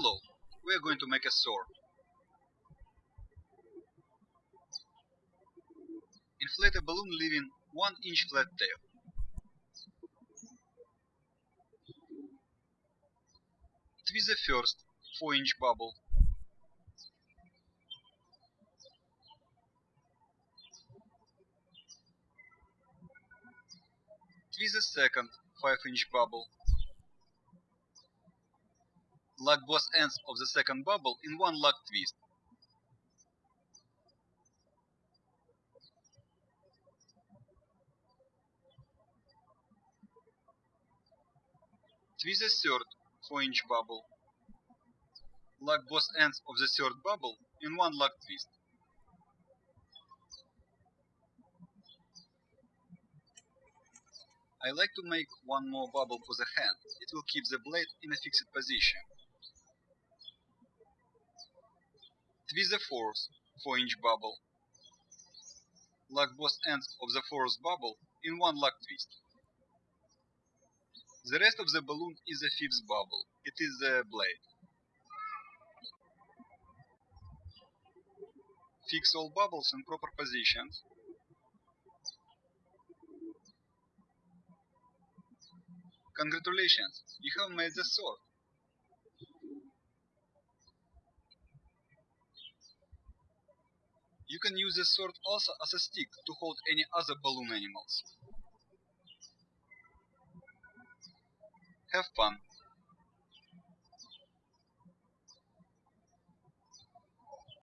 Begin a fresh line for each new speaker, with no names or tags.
Hello, we are going to make a sword. Inflate a balloon leaving 1 inch flat tail. Twist the first 4 inch bubble. Twist the second 5 inch bubble. Lock both ends of the second bubble in one lock twist. Twist the third 4 inch bubble. Lock both ends of the third bubble in one lock twist. I like to make one more bubble for the hand, it will keep the blade in a fixed position. Twist the fourth 4 inch bubble. Lock both ends of the fourth bubble in one lock twist. The rest of the balloon is the fifth bubble. It is the blade. Fix all bubbles in proper positions. Congratulations, you have made the sword. You can use the sword also as a stick to hold any other balloon animals. Have fun!